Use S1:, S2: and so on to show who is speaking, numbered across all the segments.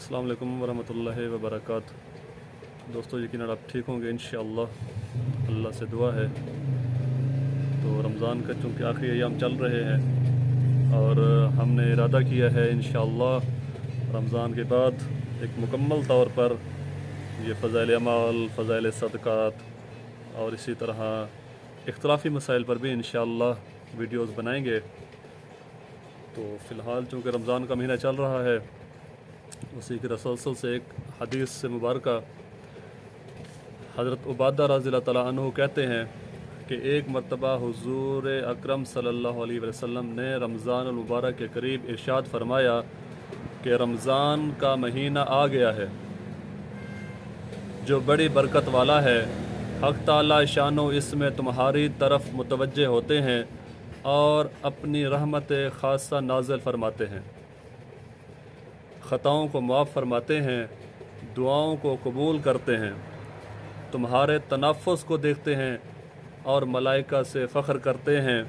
S1: السلام علیکم ورحمۃ اللہ وبرکاتہ۔ دوستو، یقیناً آپ ٹھیک ہوں گے انشاءاللہ۔ اللہ سے دعا ہے۔ تو رمضان کا چونکہ آخری ایام چل رہے ہیں اور ہم نے ارادہ کیا ہے انشاءاللہ رمضان کے بعد ایک مکمل طور پر یہ فضائل اعمال، فضائل صدقات اور اسی طرح اختلافی مسائل پر بھی انشاءاللہ ویڈیوز بنائیں گے۔ تو فی الحال چونکہ رمضان کا مہینہ چل رہا ہے اسی کے رسلسل سے ایک حدیث سے مبارکہ حضرت عبادہ رضی اللہ تعالیٰ عنہ کہتے ہیں کہ ایک مرتبہ حضور اکرم صلی اللہ علیہ وسلم نے رمضان المبارک کے قریب ارشاد فرمایا کہ رمضان کا مہینہ آ گیا ہے۔ جو بڑی برکت والا ہے۔ حق تعالی شان و اس میں تمہاری طرف متوجہ ہوتے ہیں اور اپنی رحمت خاصہ نازل فرماتے ہیں۔ خطاؤں کو معاف فرماتے ہیں، دعاؤں کو قبول کرتے ہیں۔ تمہارے تنفس کو دیکھتے ہیں اور ملائکہ سے فخر کرتے ہیں۔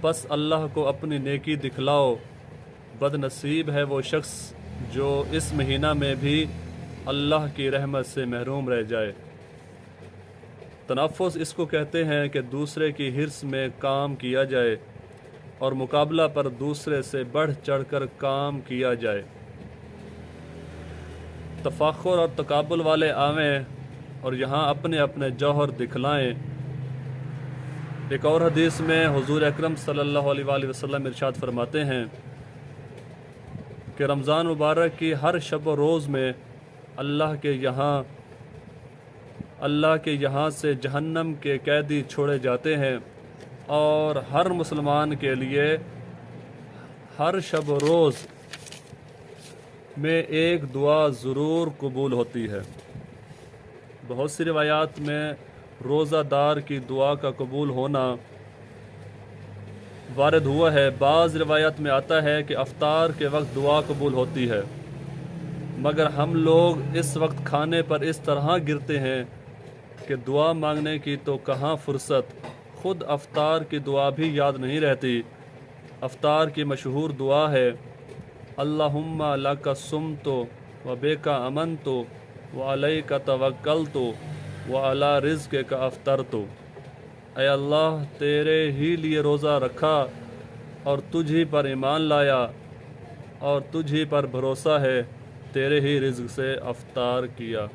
S1: پس اللہ کو اپنی نیکی دکھلاؤ۔ بد نصیب ہے وہ شخص جو اس مہینہ میں بھی اللہ کی رحمت سے محروم رہ جائے۔ تنفس اس کو کہتے ہیں کہ دوسرے کی حرص میں کام کیا جائے۔ اور مقابلہ پر دوسرے سے بڑھ چڑھ کر کام کیا جائے۔ تفاخر اور تقابل والے آویں اور یہاں اپنے اپنے جوہر دکھلائیں۔ ایک اور حدیث میں حضور اکرم صلی اللہ علیہ وآلہ وسلم ارشاد فرماتے ہیں کہ رمضان مبارک کی ہر شب و روز میں اللہ کے یہاں، اللہ کے یہاں سے جہنم کے قیدی چھوڑے جاتے ہیں۔ اور ہر مسلمان کے لیے ہر شب و روز میں ایک دعا ضرور قبول ہوتی ہے۔ بہت سی روایات میں روزہ دار کی دعا کا قبول ہونا وارد ہوا ہے۔ بعض روایت میں آتا ہے کہ افطار کے وقت دعا قبول ہوتی ہے، مگر ہم لوگ اس وقت کھانے پر اس طرح گرتے ہیں کہ دعا مانگنے کی تو کہاں فرصت؟ خود افطار کی دعا بھی یاد نہیں رہتی۔ افطار کی مشہور دعا ہے، اللہم لک سم تو و بے کا امن تو و علیہ کا توکل تو و علا رزق کا افطر تو اے اللہ، تیرے ہی لیے روزہ رکھا اور تجھ ہی پر ایمان لایا اور تجھ ہی پر بھروسہ ہے، تیرے ہی رزق سے افطار کیا۔